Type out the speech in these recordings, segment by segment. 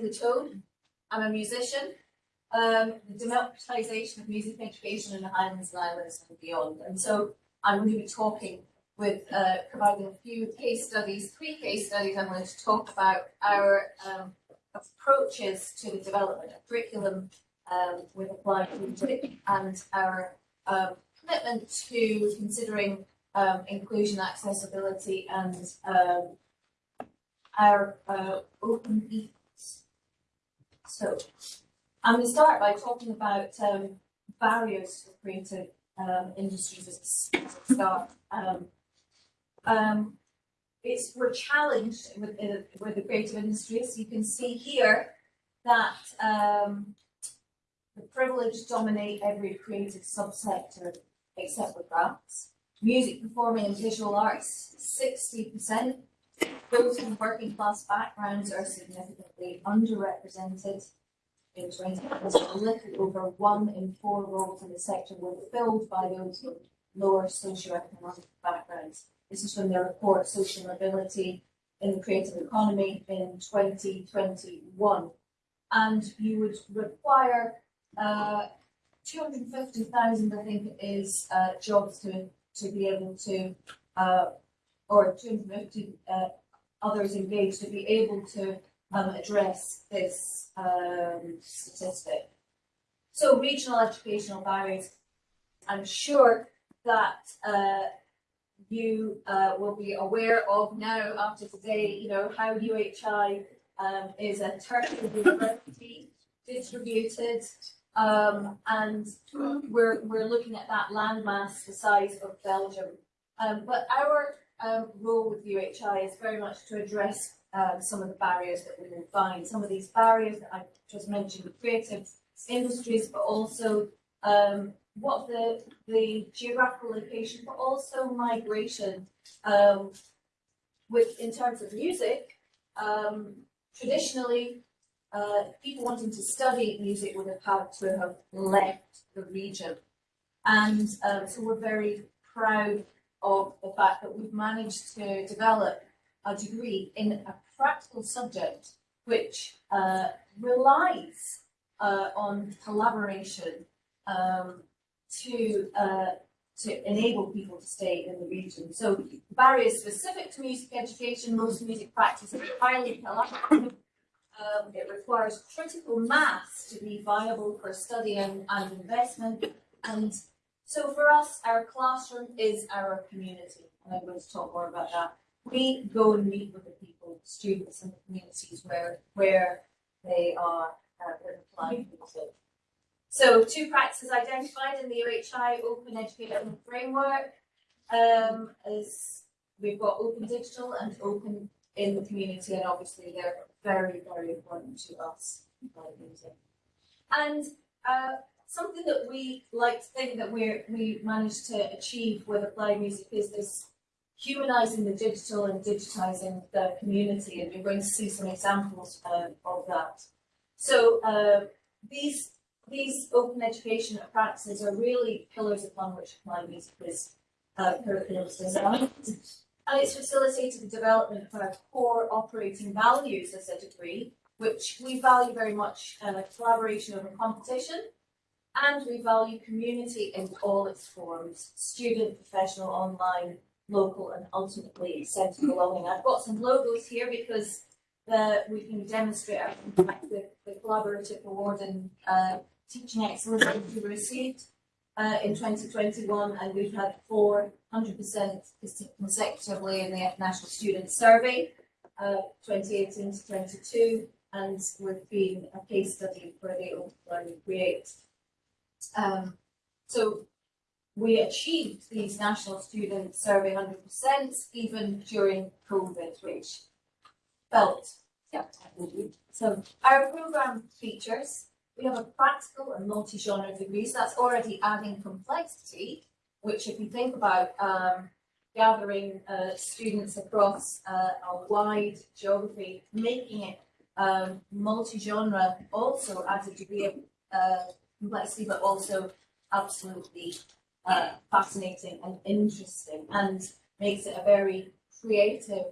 the tone. I'm a musician. Um, the democratization of music education in the Highlands and Islands and beyond. And so I'm going to be talking with uh, providing a few case studies, three case studies. I'm going to talk about our um, approaches to the development of curriculum um, with applied music and our um, commitment to considering um, inclusion, accessibility, and um, our uh, open. So, I'm going to start by talking about um, barriers for creative um, industries as a start. Um, um, it's we're challenged with, uh, with the creative industries. You can see here that um, the privileged dominate every creative subsector except for crafts. Music, performing and visual arts, 60%. Those from working class backgrounds are significantly underrepresented. In 2020, a little over one in four roles in the sector were filled by those with lower socioeconomic backgrounds. This is from the report Social Mobility in the Creative Economy in 2021. And you would require uh, 250,000, I think is, uh, jobs to, to be able to, uh, or 250 uh, others engaged to be able to um, address this um, statistic. So regional educational barriers, I'm sure that uh, you uh, will be aware of now after today, you know, how UHI um, is a tertiary university distributed um, and we're, we're looking at that landmass the size of Belgium. Um, but our um, role with UHI is very much to address um, some of the barriers that we will find. Some of these barriers that I just mentioned, the creative industries, but also um, what the, the geographical location, but also migration. Um, with in terms of music, um, traditionally uh, people wanting to study music would have had to have left the region. And um, so we're very proud of the fact that we've managed to develop a degree in a practical subject which uh, relies uh, on collaboration um, to uh, to enable people to stay in the region. So barriers specific to music education, most music practice is highly collaborative um, it requires critical mass to be viable for study and, and investment. And so for us, our classroom is our community. And I'm going to talk more about that. We go and meet with the people, students and the communities where, where they are uh, applying. So two practices identified in the UHI Open Education Framework um, is we've got open digital and open in the community and obviously they're very, very important to us. And uh, something that we like to think that we we managed to achieve with applied music is this humanizing the digital and digitizing the community, and you're going to see some examples uh, of that. So uh, these these open education practices are really pillars upon which applied music is uh, curriculum designed and it's facilitated the development of our core operating values as a degree, which we value very much uh, collaboration over competition, and we value community in all its forms, student, professional, online, local, and ultimately sense of belonging. I've got some logos here because the, we can demonstrate the, the collaborative award in uh, teaching excellence that we received uh, in 2021, and we've had 400% consecutively in the National Student Survey, uh, 2018 to 22, and we've been a case study for the Open Learning Create. Um, so we achieved these National Student Survey 100% even during COVID, which felt, yeah, so our programme features we have a practical and multi-genre degree, so that's already adding complexity, which if you think about um, gathering uh, students across uh, a wide geography, making it um, multi-genre also adds a degree of uh, complexity, but also absolutely uh, fascinating and interesting and makes it a very creative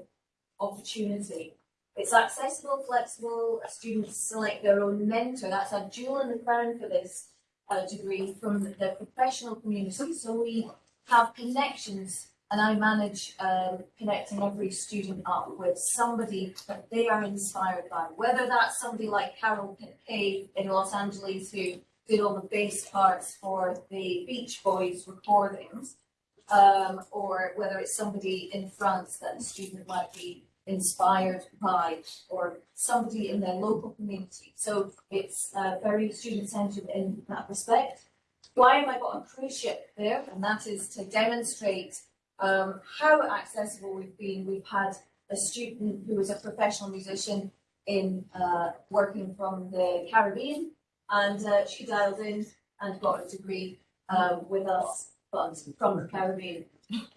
opportunity. It's accessible, flexible, students select their own mentor, that's a jewel in the crown for this uh, degree from the professional community, so we have connections and I manage um, connecting every student up with somebody that they are inspired by, whether that's somebody like Carol Kaye in Los Angeles who did all the bass parts for the Beach Boys recordings, um, or whether it's somebody in France that the student might be inspired by, or somebody in their local community. So it's uh, very student-centered in that respect. Why have I got a cruise ship there? And that is to demonstrate um, how accessible we've been. We've had a student who was a professional musician in uh, working from the Caribbean, and uh, she dialed in and got a degree um, with us, but from the Caribbean.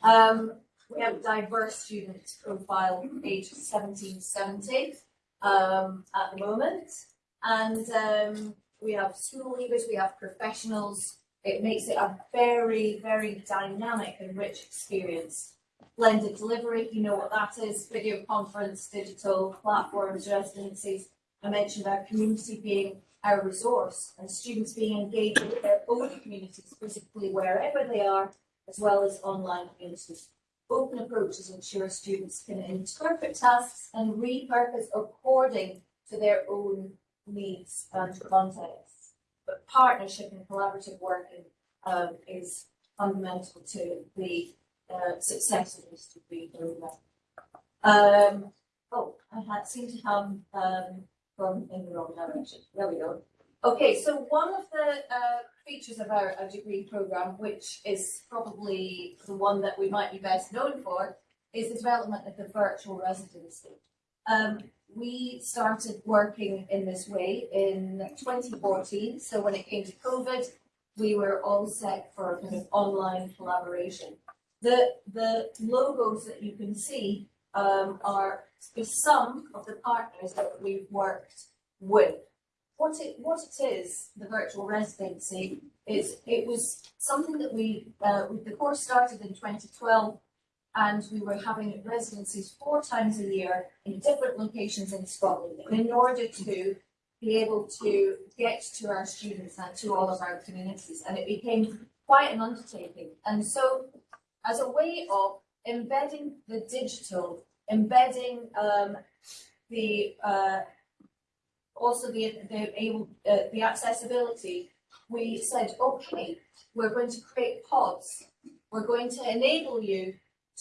Um, we have a diverse student profile, age 17 70 um, at the moment, and um, we have school leavers, we have professionals, it makes it a very, very dynamic and rich experience. Blended delivery, you know what that is, video conference, digital platforms, residencies. I mentioned our community being our resource and students being engaged with their own communities physically wherever they are, as well as online communities. Open approaches ensure students can interpret tasks and repurpose according to their own needs and context but partnership and collaborative working um, is fundamental to the uh, success of this degree program. Um, oh, I had seem to have um, gone in the wrong direction. There we go. Okay, so one of the uh, features of our, our degree program, which is probably the one that we might be best known for, is the development of the virtual residency. Um, we started working in this way in 2014. So when it came to COVID, we were all set for kind of online collaboration. The, the logos that you can see um, are some of the partners that we've worked with. What it, what it is, the virtual residency, is it was something that we, uh, the course started in 2012 and we were having residencies four times a year in different locations in Scotland. In order to be able to get to our students and to all of our communities, and it became quite an undertaking. And so, as a way of embedding the digital, embedding um, the uh, also the the able uh, the accessibility, we said, okay, we're going to create pods. We're going to enable you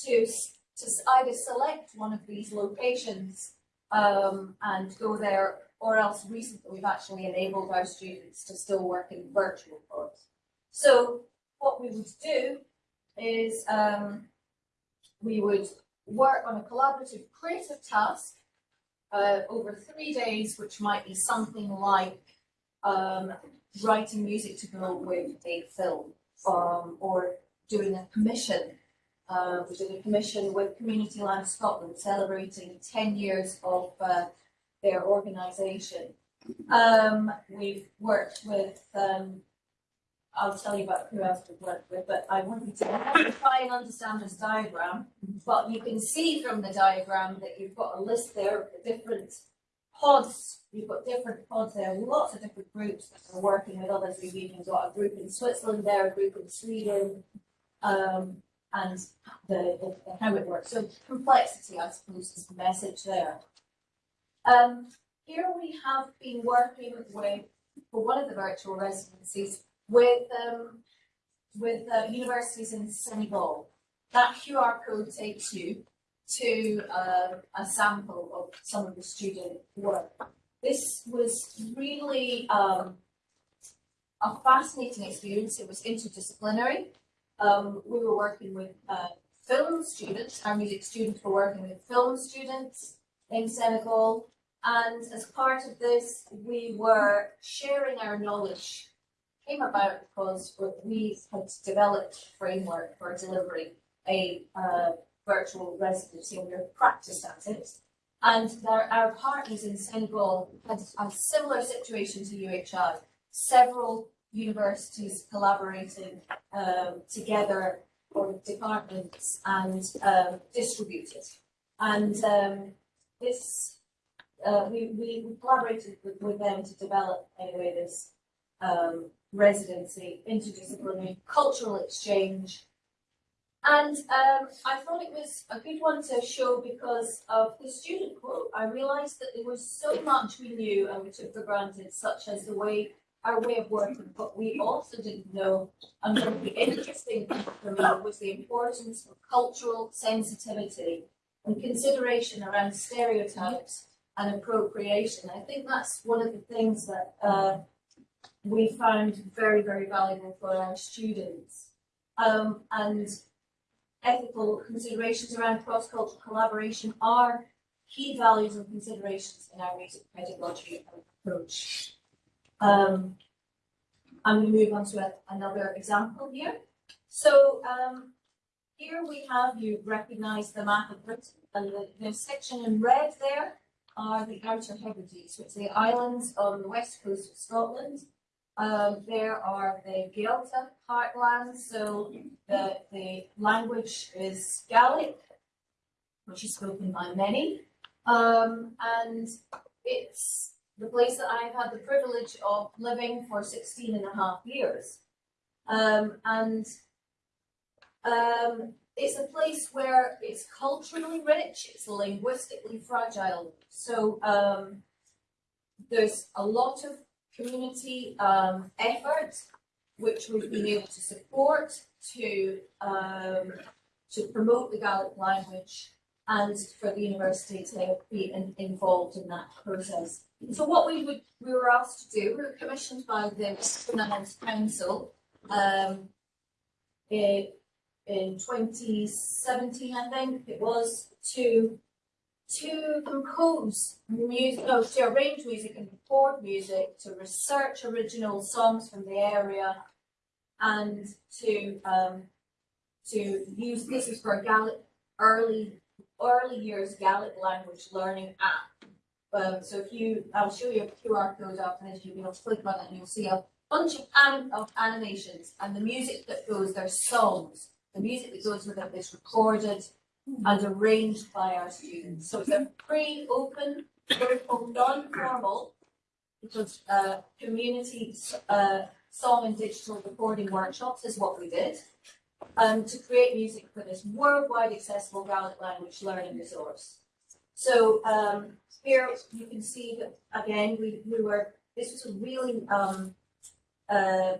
to, to either select one of these locations um, and go there, or else recently we've actually enabled our students to still work in virtual pods. So what we would do is um, we would work on a collaborative creative task uh, over three days, which might be something like um, writing music to go with a film um, or doing a commission uh, we did a commission with Community Land Scotland celebrating 10 years of uh, their organisation. Um, we've worked with, um, I'll tell you about who else we've worked with, but I want you to try and understand this diagram. But you can see from the diagram that you've got a list there of the different pods. You've got different pods there, lots of different groups that are working with others. We've even got a group in Switzerland there, a group in Sweden, um, and the, the, the, how it works. So complexity, I suppose, is the message there. Um, here we have been working with, for one of the virtual residencies, with um, with uh, universities in Senegal. That QR code takes you to uh, a sample of some of the student work. This was really um, a fascinating experience. It was interdisciplinary. Um, we were working with uh, film students, our music students were working with film students in Senegal. And as part of this, we were sharing our knowledge. Came about because we had developed a framework for delivering a uh, virtual residency and we practiced at it. And our, our partners in Senegal had a similar situation to UHI. Several universities collaborating um, together or departments and um, distributed. And um, this uh, we, we we collaborated with, with them to develop anyway this um, residency, interdisciplinary cultural exchange. And um, I thought it was a good one to show because of the student quote. I realised that there was so much we knew and we took for granted, such as the way our way of working, but we also didn't know. And what the interesting thing for me was the importance of cultural sensitivity and consideration around stereotypes and appropriation. I think that's one of the things that uh, we found very, very valuable for our students. Um, and ethical considerations around cross-cultural collaboration are key values and considerations in our music pedagogy approach. Um, I'm going to move on to a, another example here. So um, here we have, you recognise the map of Britain, and the, the section in red there are the Outer Hebrides, which are the islands on the west coast of Scotland. Um, there are the Gaeltacht heartlands, so the, the language is Gaelic, which is spoken by many. Um, and it's the place that I've had the privilege of living for 16 and a half years. Um, and um, it's a place where it's culturally rich, it's linguistically fragile. So um, there's a lot of community um, effort which we've been able to support to um, to promote the Gaelic language and for the university to be in, involved in that process. So what we would we were asked to do, we were commissioned by the Islands Council um, in, in 2017, I think it was, to to compose music, no, to arrange music and record music, to research original songs from the area, and to um, to use this is for Gaelic early early years Gaelic language learning app. Um, so if you, I'll show you a QR code after this, able to click on it and you'll see a bunch of, anim of animations and the music that goes, their songs. The music that goes with it is recorded and arranged by our students. So it's a free, open, non-formal, because uh, community uh, song and digital recording workshops is what we did, um, to create music for this worldwide accessible Gaelic language learning resource. So um, here you can see that again we, we were this was a really um, uh,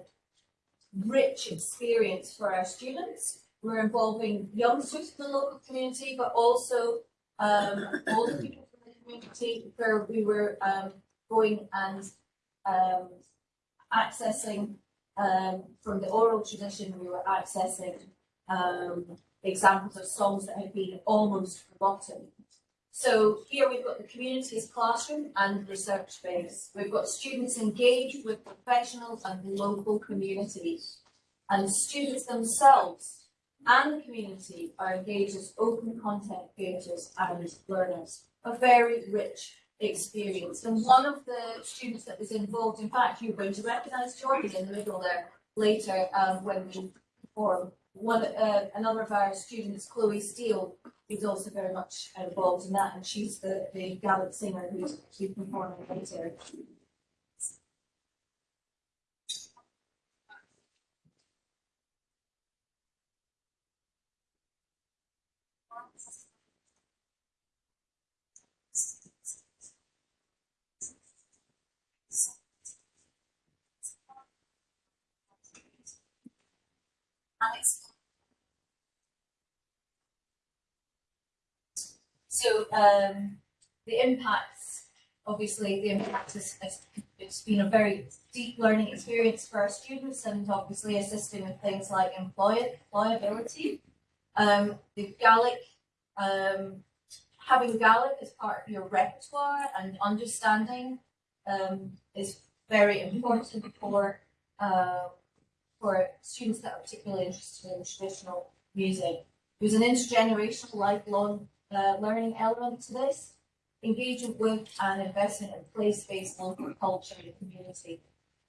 rich experience for our students. We're involving youngsters from the local community, but also um, older people from the community where we were um, going and um, accessing um, from the oral tradition, we were accessing um, examples of songs that had been almost forgotten. So here we've got the community's classroom and research space. We've got students engaged with professionals and local communities. And students themselves and the community are engaged as open content creators and learners. A very rich experience. And one of the students that was involved, in fact, you're going to recognise Jordan in the middle there later um, when we perform. One, uh, another of our students, Chloe Steele, is also very much involved in that, and she's the, the Gaelic singer who's, who's performing later. So um, the impacts, obviously, the impact it's been a very deep learning experience for our students and obviously assisting with things like employ employability. Um, the Gaelic, um, having Gaelic as part of your repertoire and understanding um, is very important for uh, for students that are particularly interested in traditional music. There's an intergenerational lifelong uh, learning element to this, engagement with and investment in place-based local culture and community.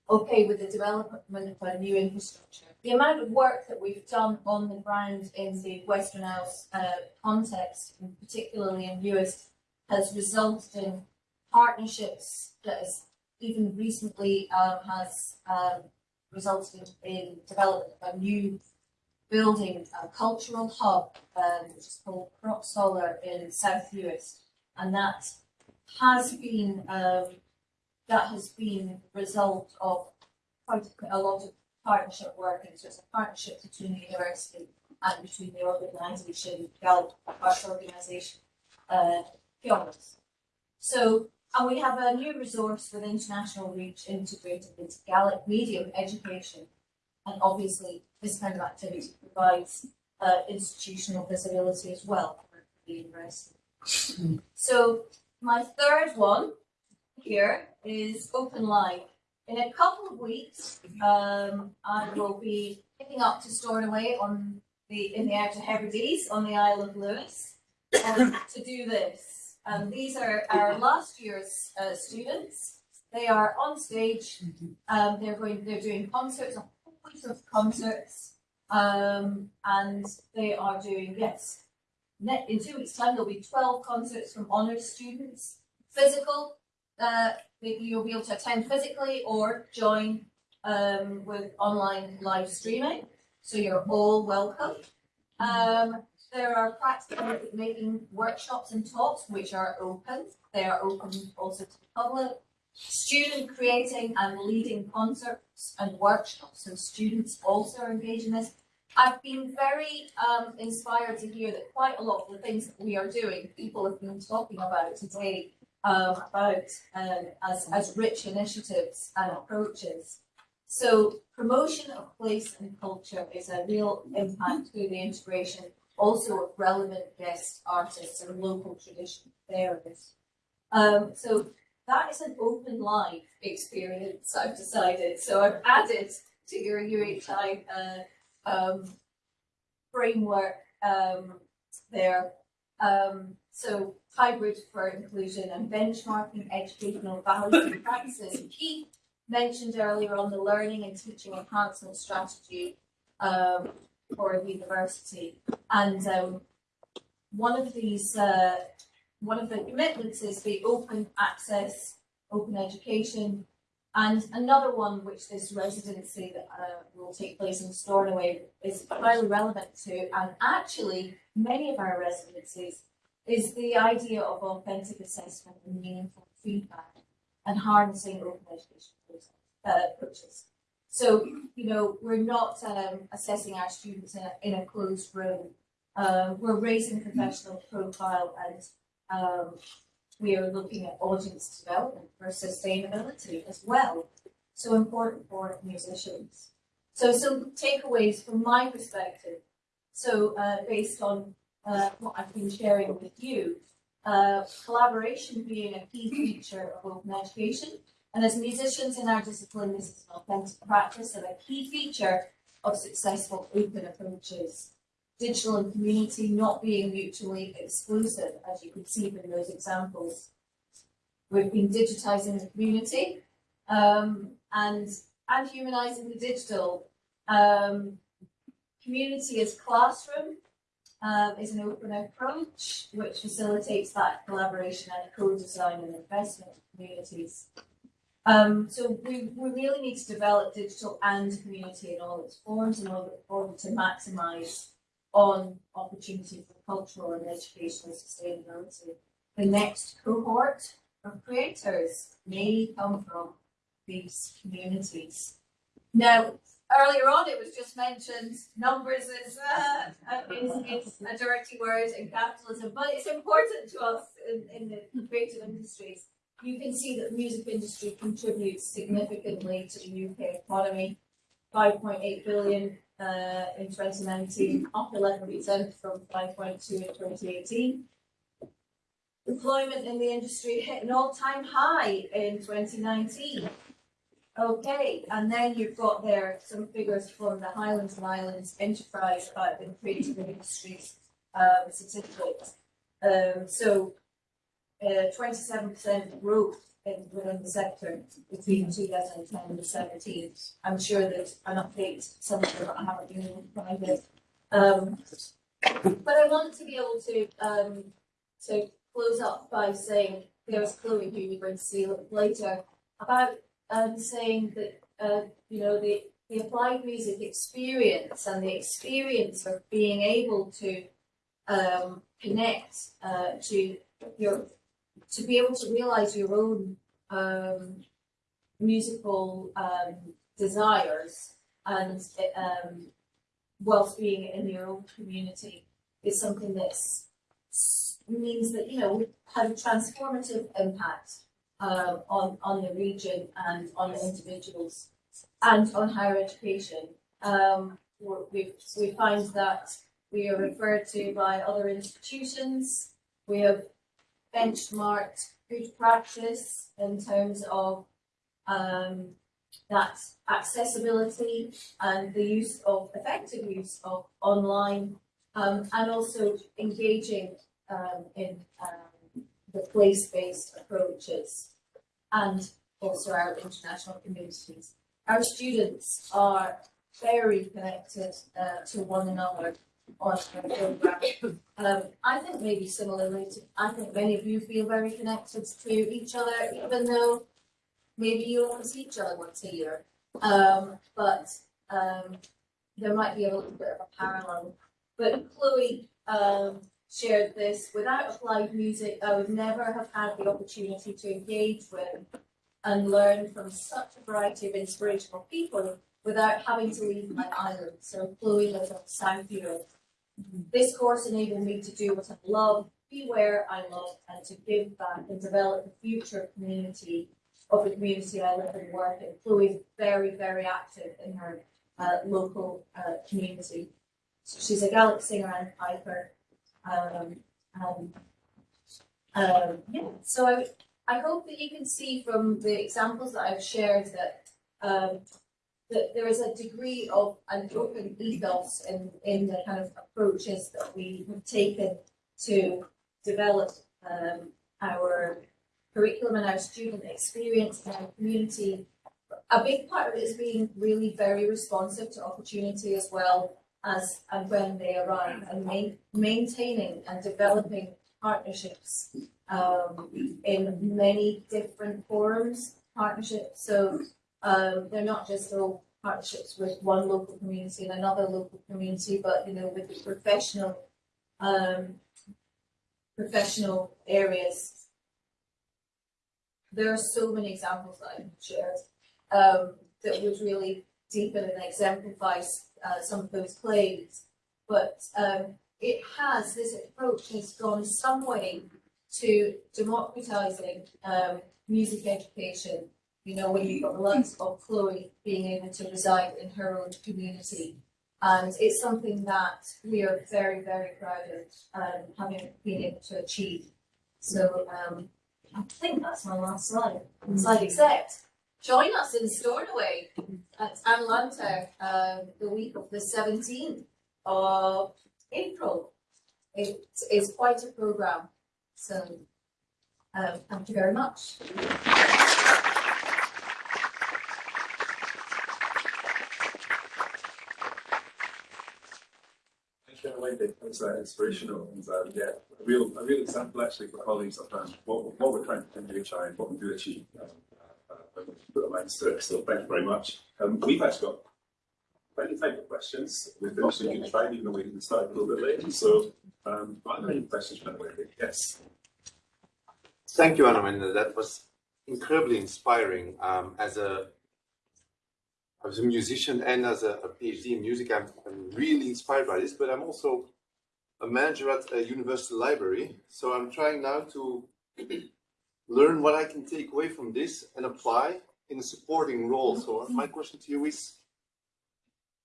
Okay, with the development of a new infrastructure. The amount of work that we've done on the ground in the Western Isles uh, context, particularly in Uist, has resulted in partnerships that has even recently um, has um, resulted in development of a new building, a cultural hub, um, which is called Cnoc Soilleir in South Uist. And that has been, um, that has been the result of quite a lot of partnership work. And so it's a partnership between the university and between the organisation, Gallup Arts Organisation, uh. So, and we have a new resource with international reach integrated into Gaelic medium education. And obviously, this kind of activity provides uh, institutional visibility as well for the university. So, my third one here is Open Live. In a couple of weeks, um, I will be picking up to Stornoway on the in the Outer Hebrides on the Isle of Lewis um, to do this. Um, these are our last year's uh, students. They are on stage. Um, they're going. They're doing concerts, a whole bunch of concerts, um, and they are doing yes. In two weeks' time, there'll be twelve concerts from honours students. Physical, uh, you'll be able to attend physically or join um, with online live streaming. So you're all welcome. Um, there are practical making workshops and talks which are open. They are open also to the public. Student creating and leading concerts and workshops, so students also are engaged in this. I've been very um, inspired to hear that quite a lot of the things that we are doing, people have been talking about today, um, about um, as, as rich initiatives and approaches. So promotion of place and culture is a real impact through the integration also of relevant guest artists and local tradition areas. Um, so that is an open live experience, I've decided. So I've added to your UHI uh, um, framework um, there. Um, so hybrid for inclusion and benchmarking educational values and practices. Keith mentioned earlier on the learning and teaching enhancement strategy um, for the university. And um, one of these, uh, one of the commitments is the open access, open education, and another one which this residency that uh, will take place in Stornoway is highly relevant to, and actually many of our residencies, is the idea of authentic assessment and meaningful feedback and harnessing open education process, uh, approaches. So, you know, we're not um, assessing our students in a, in a closed room. Uh, we're raising professional profile and um, we are looking at audience development for sustainability as well. So important for musicians. So some takeaways from my perspective. So uh, based on uh, what I've been sharing with you, uh, collaboration being a key feature of open education. And as musicians in our discipline, this is an authentic practice and a key feature of successful open approaches. Digital and community not being mutually exclusive, as you can see from those examples. We've been digitising the community um, and, and humanising the digital. Um, community as classroom um, is an open approach which facilitates that collaboration and co-design and investment in communities. Um, so we, we really need to develop digital and community in all its forms in order, order to maximise on opportunity for cultural and educational sustainability. The next cohort of creators may come from these communities. Now, earlier on it was just mentioned numbers is, uh, is, is a dirty word in capitalism, but it's important to us in, in the creative industries. You can see that the music industry contributes significantly to the UK economy. 5.8 billion uh, in 2019, up 11% from 5.2 in 2018. Employment in the industry hit an all-time high in 2019. Okay, and then you've got there some figures from the Highlands and Islands Enterprise uh, in creative industries um, statistics. Um, so, uh, 27% growth in, within the sector between 2010 and 17. I'm sure that an update somewhere that I haven't been to. Um, but I wanted to be able to um, to close up by saying, there's Chloe, who you're going to see later, about um, saying that, uh, you know, the, the applied music experience and the experience of being able to um, connect uh, to your, to be able to realize your own um, musical um, desires and um, being in your own community is something that means that you know had a transformative impact um, on on the region and on the individuals and on higher education. Um, we we find that we are referred to by other institutions. We have benchmarked good practice in terms of um, that accessibility and the use of effective use of online um, and also engaging um, in um, the place-based approaches and also our international communities. Our students are very connected uh, to one another Um, I think maybe similarly to, I think many of you feel very connected to each other, even though maybe you only see each other once a year. Um, but um, there might be a little bit of a parallel. But Chloe um, shared this. Without applied music, I would never have had the opportunity to engage with and learn from such a variety of inspirational people without having to leave my island. So Chloe lives on South Uist. This course enabled me to do what I love, be where I love, and to give back and develop the future community of the community I live and work in. Chloe is very, very active in her uh, local uh, community. So she's a Gaelic singer and piper. Um, and, um, yeah, so I, I hope that you can see from the examples that I've shared that um, that there is a degree of an open ethos in, in the kind of approaches that we have taken to develop um, our curriculum and our student experience in our community. A big part of it is being really very responsive to opportunity as well as and when they arrive and ma- maintaining and developing partnerships um, in many different forums, partnerships. So um, they're not just all partnerships with one local community and another local community, but you know, with the professional um, professional areas. There are so many examples that I've shared um, that would really deepen and exemplify uh, some of those claims. But um, it has, this approach has gone some way to democratizing um, music education. You know, when you've got the likes of Chloe being able to reside in her own community. And it's something that we are very, very proud of um, having been able to achieve. So um, I think that's my last slide. Slide except join us in Stornoway at An Lanntair uh, the week of the 17th of April. It is quite a program. So um, thank you very much. You, Wendy. That's uh, inspirational and uh, yeah, a real, a real example actually for colleagues of um, what, what we're trying to do each and what we do achieve. Um, uh, uh, put our minds to it. So thank you very much. Um, we've actually got plenty of time for questions. We're finishing each time, even though we can start a little bit late. So um, are there any questions for Wendy? Yes. Thank you, Anna. That was incredibly inspiring. Um, as a as a musician and as a, a PhD in music, I'm, I'm really inspired by this. But I'm also a manager at a university library, so I'm trying now to learn what I can take away from this and apply in a supporting role. So mm-hmm. my question to you is,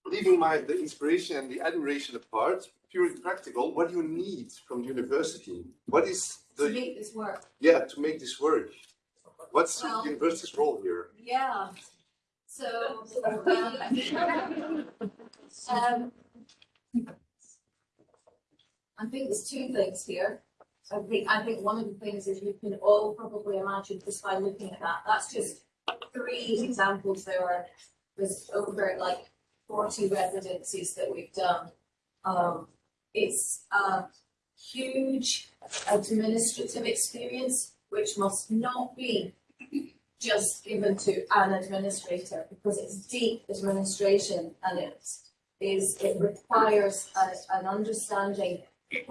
leaving my the inspiration and the admiration apart, purely practical, what do you need from the university? What is To the make this work. yeah, to make this work. What's Well- the university's role here? Yeah. So, um, um, I think there's two things here. I think, I think one of the things is you can all probably imagine just by looking at that, that's just three examples. There are, there's over like forty residencies that we've done. Um, it's a huge administrative experience, which must not be just given to an administrator, because it's deep administration and it is, it requires a, an understanding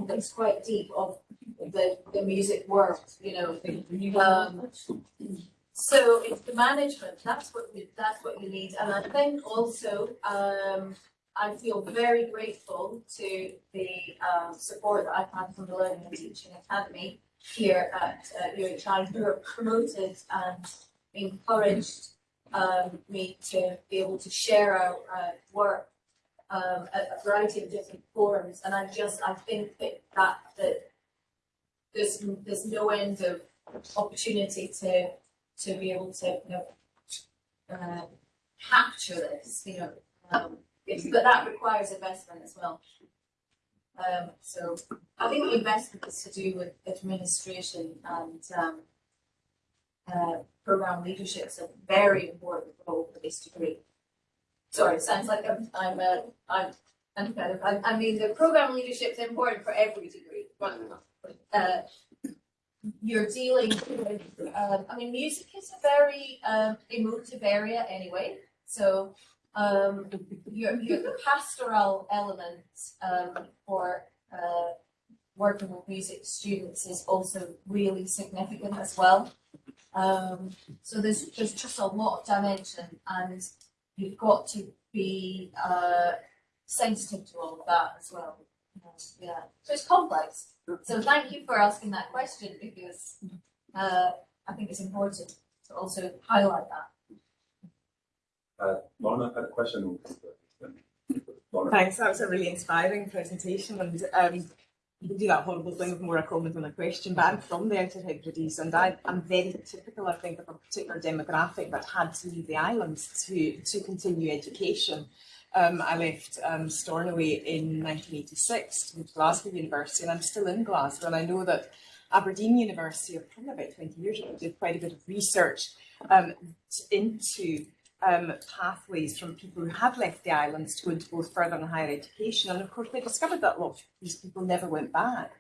that's quite deep of the, the music world, you know. Um, so it's the management, that's what you, that's what you need, and I think also, um, I feel very grateful to the, um, support that I've had from the Learning and Teaching Academy here at, uh, UHI, who have promoted and encouraged, um, me to be able to share our, uh, work, um, at a variety of different forums, and I just, I think that, that, there's, there's no end of opportunity to, to be able to, you know, uh, capture this, you know, um, but that requires investment as well. Um, so I think the investment is to do with administration and, um, uh, program leadership is a very important role for this degree. Sorry, sounds like I'm, I'm, uh, I'm, of, I, I mean, the program leadership is important for every degree, uh, you're dealing with, um, I mean, music is a very, um, emotive area anyway, so, um, your, your, the pastoral element, um, for, uh, working with music students is also really significant as well. Um, so there's, there's just a lot of dimension and you've got to be, uh, sensitive to all of that as well. Yeah, so it's complex. So thank you for asking that question because uh, I think it's important to also highlight that. Uh, Lorna had a question. Lorna. Thanks, that was a really inspiring presentation and um, you can do that horrible thing of more a comment than a question, but I'm from the Outer Hebrides and I, I'm very typical, I think, of a particular demographic that had to leave the islands to, to continue education. Um, I left um, Stornoway in 1986 to to Glasgow University and I'm still in Glasgow and I know that Aberdeen University, probably about 20 years ago, did quite a bit of research um, into um, pathways from people who had left the islands to go into both further and higher education. And of course, they discovered that a lot of these people never went back.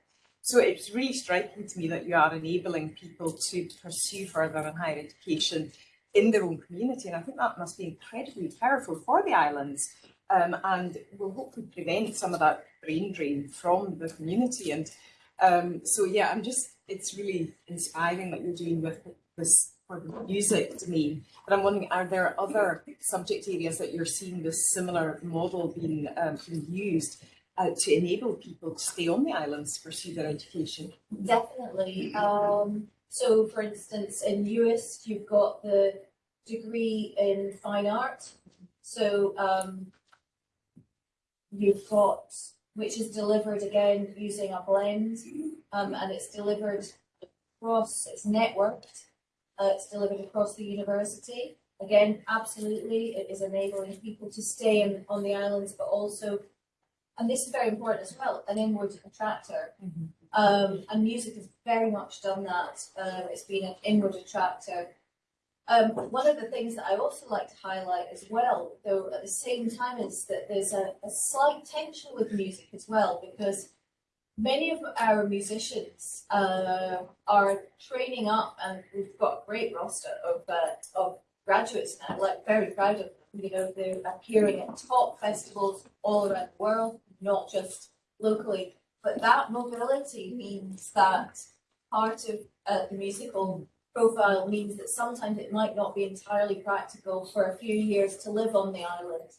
So it's really striking to me that you are enabling people to pursue further and higher education in their own community. And I think that must be incredibly powerful for the islands um, and will hopefully prevent some of that brain drain from the community. And um, so, yeah, I'm just, it's really inspiring that you're doing with this music domain. But I'm wondering, are there other subject areas that you're seeing this similar model being, um, being used uh, to enable people to stay on the islands to pursue their education? Definitely. Um, so, for instance, in UIST, you've got the degree in fine art. So, um, you've got, which is delivered again using a blend, um, and it's delivered across, it's networked, uh, it's delivered across the university. Again, absolutely, it is enabling people to stay in, on the islands, but also, and this is very important as well, an inward attractor. Um, and music has very much done that. Um, it's been an inward attractor. Um, one of the things that I also like to highlight as well, though at the same time, is that there's a, a slight tension with music as well, because many of our musicians uh, are training up, and we've got a great roster of uh, of graduates now. Like very proud of them. You know, they're appearing at top festivals all around the world, not just locally. But that mobility means that part of uh, the musical profile means that sometimes it might not be entirely practical for a few years to live on the island.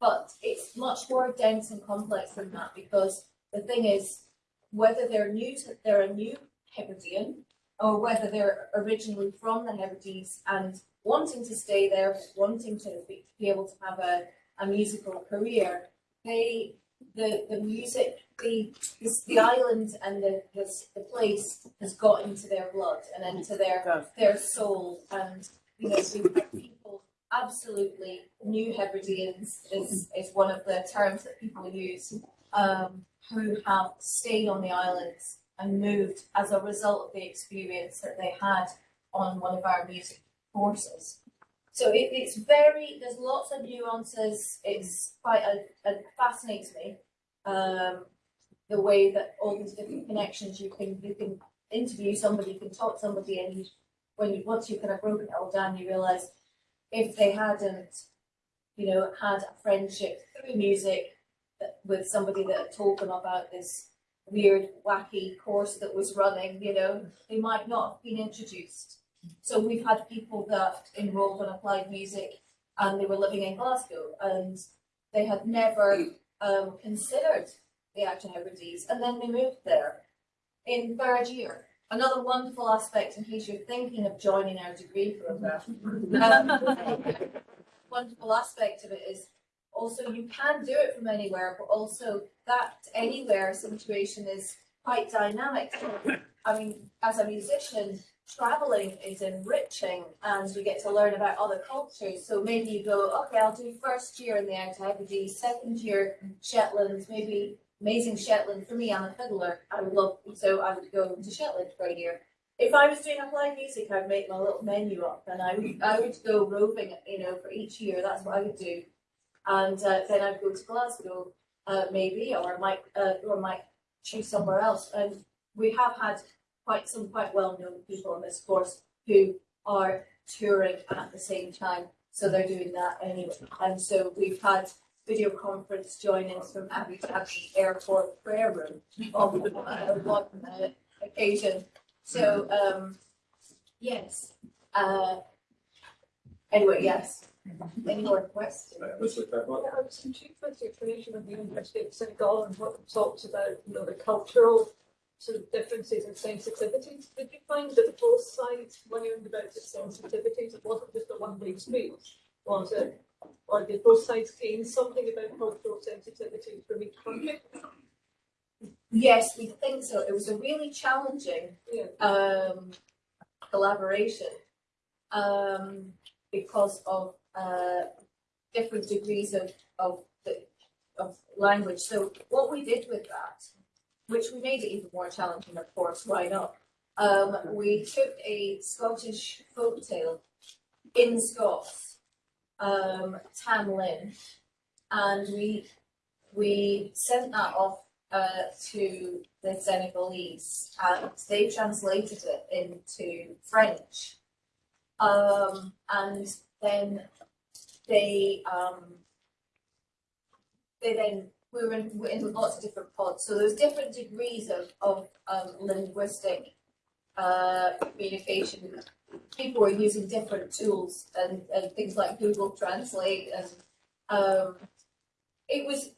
But it's much more dense and complex than that because the thing is, whether they're new to, they're a new Hebridean or whether they're originally from the Hebrides and wanting to stay there, wanting to be, be able to have a, a musical career, they, the, the music, the, this, the island and the, the, the place has got into their blood and into their, their soul. And, you know, we've had people absolutely new Hebrideans is, is one of the terms that people use, um, who have stayed on the islands and moved as a result of the experience that they had on one of our music courses. So it, it's very, there's lots of nuances. It's quite a, a fascinates me. Um, the way that all these different connections, you can, you can interview somebody, you can talk to somebody and you, when you, once you've kind of broken it all down, you realise if they hadn't, you know, had a friendship through music with somebody that had told them about this weird, wacky course that was running, you know, they might not have been introduced. So we've had people that enrolled on applied music and they were living in Glasgow and they had never um, considered the Outer Hebrides and then they moved there in third year. Another wonderful aspect in case you're thinking of joining our degree program. um, wonderful aspect of it is also you can do it from anywhere, but also that anywhere situation is quite dynamic. I mean, as a musician, traveling is enriching and you get to learn about other cultures. So maybe you go, okay, I'll do first year in the Hebrides, second year Shetland, maybe amazing Shetland. For me, I'm a fiddler. I would love, so I would go to Shetland for a year. If I was doing applied music, I'd make my little menu up and I would, I would go roving, you know, for each year. That's what I would do. And uh, then I'd go to Glasgow, uh, maybe, or I might, uh, or might choose somewhere else. And we have had quite some quite well-known people in this course who are touring at the same time, so they're doing that anyway. And so we've had video conference join-ins from Abu Dhabi Airport prayer room on uh, one uh, occasion. So um, yes. Uh, anyway, yes. Any more questions? Mr. Clermont? Yeah, I was intrigued with your creation of the University of Senegal and what it talks about, you know, the cultural sort of differences and sensitivities. Did you find that both sides learned about the sensitivities? It wasn't just a one-way street, was it? Or did both sides gain something about cultural sensitivities from each country? Yes, we think so. It was a really challenging Yeah. um, collaboration um, because of uh, different degrees of of the of language. So what we did with that, which we made it even more challenging, of course. Why not? Um, we took a Scottish folk tale in Scots, um, Tam Lin, and we we sent that off uh, to the Senegalese, and they translated it into French. Um, and then they um, they then we were in, we're in lots of different pods, so there's different degrees of of um, linguistic uh, communication. People were using different tools and, and things like Google Translate, and um, it was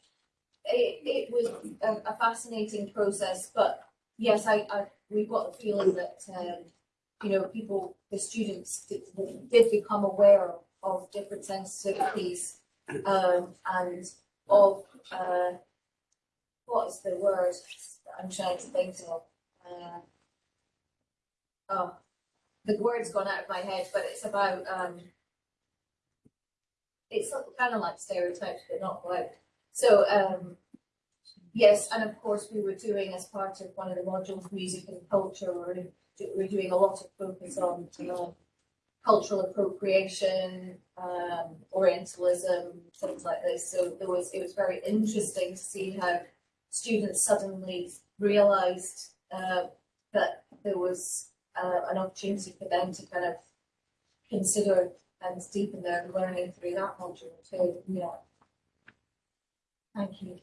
it, it was a, a fascinating process, but yes, I, I we got the feeling that um, you know people, the students did, did become aware of, of different sensitivities um, and of uh, what is the word that I'm trying to think of. Uh, oh, the word's gone out of my head, but it's about um, it's kind of like stereotypes, but not quite. So, um, yes, and of course, we were doing as part of one of the modules, music and culture, We're, we were doing a lot of focus on, you know, cultural appropriation, um, Orientalism, things like this. So there was, it was very interesting to see how students suddenly realised, uh, that there was, uh, an opportunity for them to kind of consider and deepen their learning through that module too, yeah. Thank you.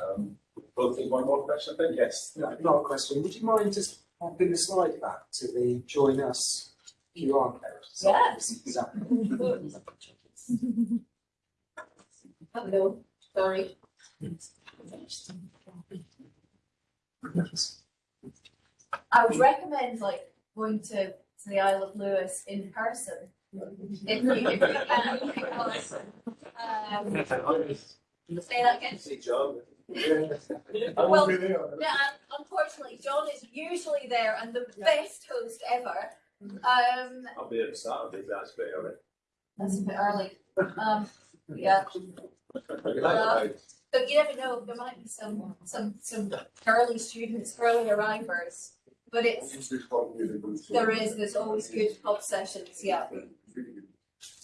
Um, we'll take one more question, I think, yes. No, not a question. Would you mind just popping the slide back to the join us QR code? So- Yes. Is that- Hello, sorry. I would recommend like going to, to the Isle of Lewis in person. If you, if you can, because, um, say that again. See, John. Well, Yeah, and unfortunately, John is usually there and the best host ever. Um, I'll be at the start of it, that's a bit early. that's a bit early. Um, yeah, but you never know, there might be some, some, some early students, early arrivers. But it's, there is, there's always good pub sessions, yeah.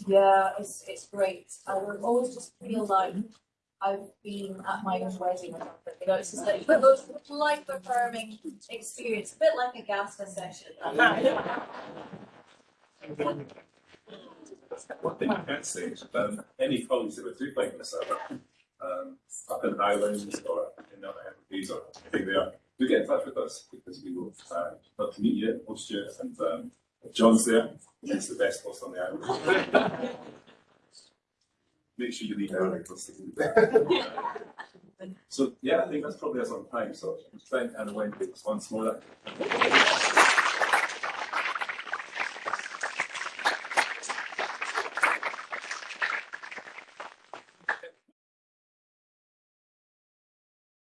Yeah, it's, it's great. I would always just feel like I've been at my own wedding or something, you know, it's just like the most life affirming experience, a bit like a GASTA session. One thing I can say is, um, any colleagues that were do find this out, um, up in Highlands or in other Hebrides or they are, do get in touch with us because we will, uh, love to meet you, host you, and, um, John's there, he's the best host on the island. Make sure you leave early. So, yeah, I think that's probably us on time, so thank Anna Wendy once more.